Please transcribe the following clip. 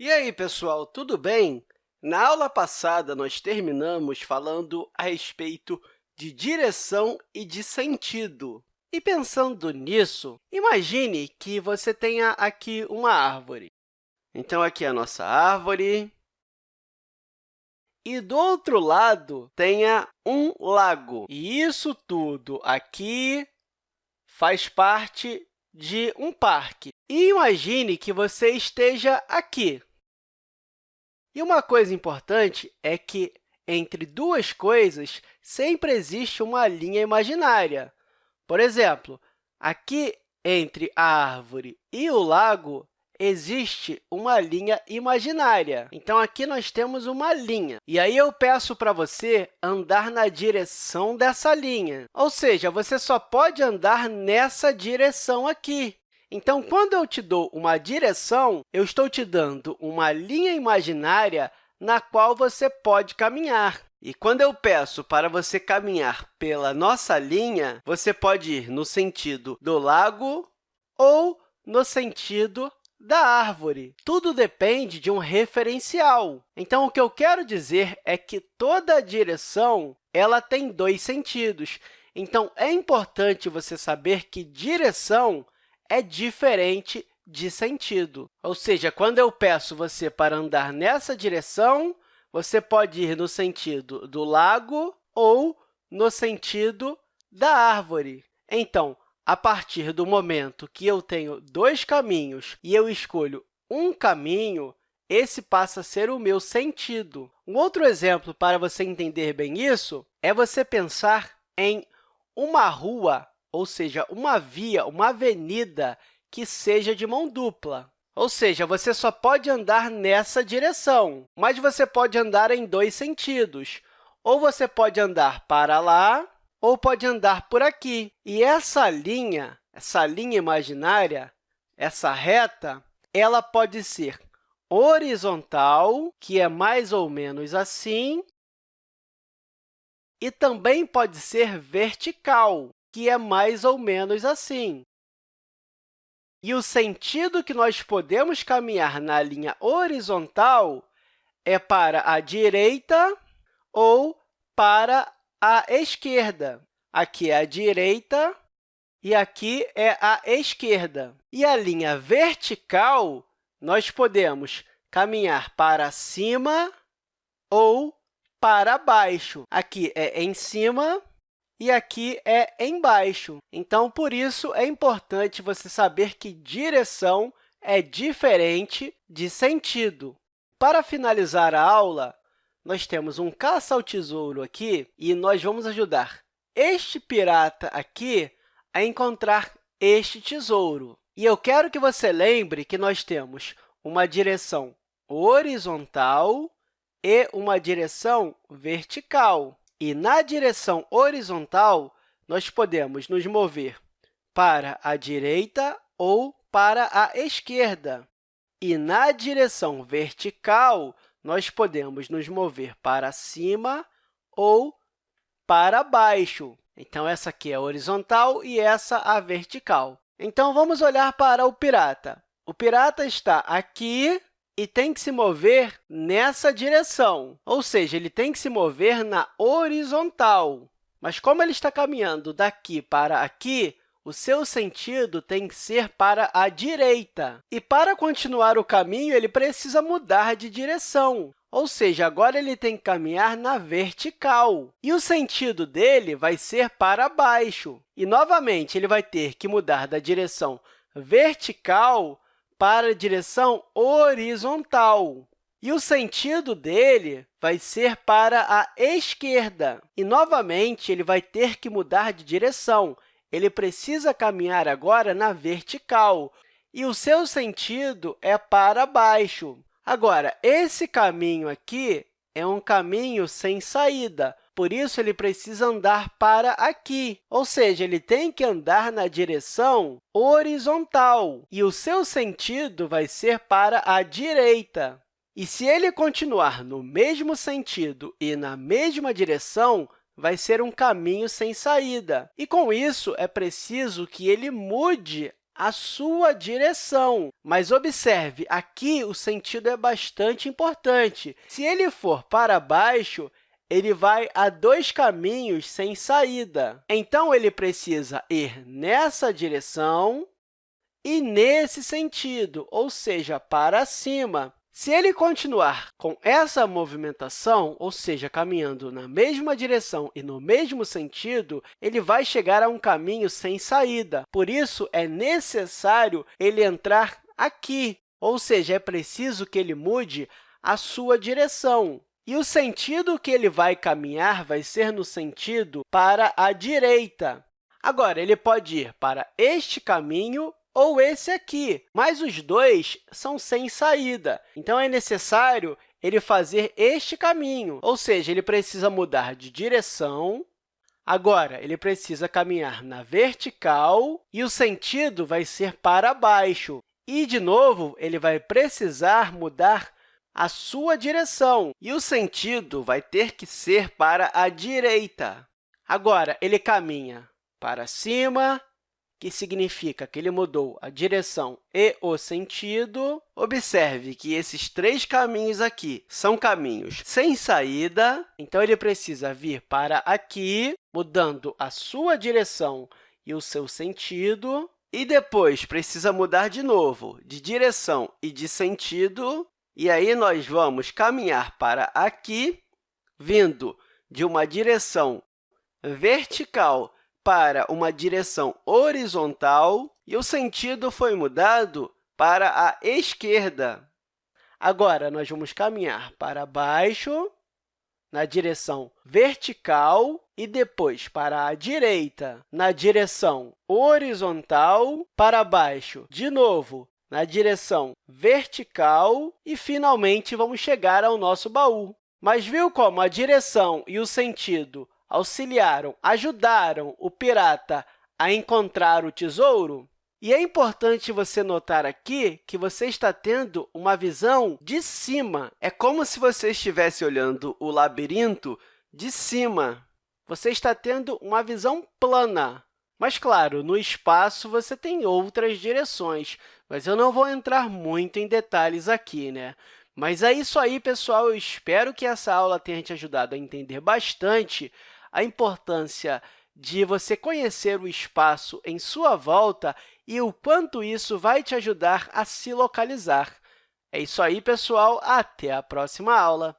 E aí, pessoal, tudo bem? Na aula passada, nós terminamos falando a respeito de direção e de sentido. E pensando nisso, imagine que você tenha aqui uma árvore. Então, aqui é a nossa árvore. E do outro lado, tenha um lago. E isso tudo aqui faz parte de um parque. E imagine que você esteja aqui. E uma coisa importante é que, entre duas coisas, sempre existe uma linha imaginária. Por exemplo, aqui entre a árvore e o lago, existe uma linha imaginária. Então, aqui nós temos uma linha. E aí eu peço para você andar na direção dessa linha. Ou seja, você só pode andar nessa direção aqui. Então, quando eu te dou uma direção, eu estou te dando uma linha imaginária na qual você pode caminhar. E quando eu peço para você caminhar pela nossa linha, você pode ir no sentido do lago ou no sentido da árvore. Tudo depende de um referencial. Então, o que eu quero dizer é que toda direção ela tem dois sentidos. Então, é importante você saber que direção é diferente de sentido. Ou seja, quando eu peço você para andar nessa direção, você pode ir no sentido do lago ou no sentido da árvore. Então, a partir do momento que eu tenho dois caminhos e eu escolho um caminho, esse passa a ser o meu sentido. Um outro exemplo para você entender bem isso é você pensar em uma rua ou seja, uma via, uma avenida que seja de mão dupla. Ou seja, você só pode andar nessa direção, mas você pode andar em dois sentidos. Ou você pode andar para lá, ou pode andar por aqui. E essa linha, essa linha imaginária, essa reta, ela pode ser horizontal, que é mais ou menos assim, e também pode ser vertical, que é mais ou menos assim. E o sentido que nós podemos caminhar na linha horizontal é para a direita ou para a esquerda. Aqui é a direita e aqui é a esquerda. E a linha vertical, nós podemos caminhar para cima ou para baixo. Aqui é em cima e aqui é embaixo. Então, por isso, é importante você saber que direção é diferente de sentido. Para finalizar a aula, nós temos um caça ao tesouro aqui e nós vamos ajudar este pirata aqui a encontrar este tesouro. E eu quero que você lembre que nós temos uma direção horizontal e uma direção vertical. E na direção horizontal, nós podemos nos mover para a direita ou para a esquerda. E na direção vertical, nós podemos nos mover para cima ou para baixo. Então, essa aqui é a horizontal e essa a vertical. Então, vamos olhar para o pirata. O pirata está aqui e tem que se mover nessa direção, ou seja, ele tem que se mover na horizontal. Mas como ele está caminhando daqui para aqui, o seu sentido tem que ser para a direita. E para continuar o caminho, ele precisa mudar de direção. Ou seja, agora ele tem que caminhar na vertical. E o sentido dele vai ser para baixo. E, novamente, ele vai ter que mudar da direção vertical para a direção horizontal. E o sentido dele vai ser para a esquerda. E, novamente, ele vai ter que mudar de direção. Ele precisa caminhar agora na vertical, e o seu sentido é para baixo. Agora, esse caminho aqui é um caminho sem saída, por isso, ele precisa andar para aqui, ou seja, ele tem que andar na direção horizontal, e o seu sentido vai ser para a direita. E se ele continuar no mesmo sentido e na mesma direção, vai ser um caminho sem saída. E, com isso, é preciso que ele mude a sua direção. Mas observe, aqui o sentido é bastante importante. Se ele for para baixo, ele vai a dois caminhos sem saída. Então, ele precisa ir nessa direção e nesse sentido, ou seja, para cima. Se ele continuar com essa movimentação, ou seja, caminhando na mesma direção e no mesmo sentido, ele vai chegar a um caminho sem saída. Por isso, é necessário ele entrar aqui, ou seja, é preciso que ele mude a sua direção. E o sentido que ele vai caminhar vai ser no sentido para a direita. Agora, ele pode ir para este caminho ou esse aqui, mas os dois são sem saída. Então, é necessário ele fazer este caminho, ou seja, ele precisa mudar de direção. Agora, ele precisa caminhar na vertical e o sentido vai ser para baixo. E, de novo, ele vai precisar mudar a sua direção, e o sentido vai ter que ser para a direita. Agora, ele caminha para cima, que significa que ele mudou a direção e o sentido. Observe que esses três caminhos aqui são caminhos sem saída, então ele precisa vir para aqui, mudando a sua direção e o seu sentido, e depois precisa mudar de novo de direção e de sentido, e aí, nós vamos caminhar para aqui, vindo de uma direção vertical para uma direção horizontal, e o sentido foi mudado para a esquerda. Agora, nós vamos caminhar para baixo, na direção vertical, e depois para a direita, na direção horizontal, para baixo, de novo, na direção vertical e, finalmente, vamos chegar ao nosso baú. Mas viu como a direção e o sentido auxiliaram, ajudaram o pirata a encontrar o tesouro? E é importante você notar aqui que você está tendo uma visão de cima. É como se você estivesse olhando o labirinto de cima. Você está tendo uma visão plana. Mas, claro, no espaço você tem outras direções, mas eu não vou entrar muito em detalhes aqui. Né? Mas é isso aí, pessoal. Eu espero que essa aula tenha te ajudado a entender bastante a importância de você conhecer o espaço em sua volta e o quanto isso vai te ajudar a se localizar. É isso aí, pessoal. Até a próxima aula!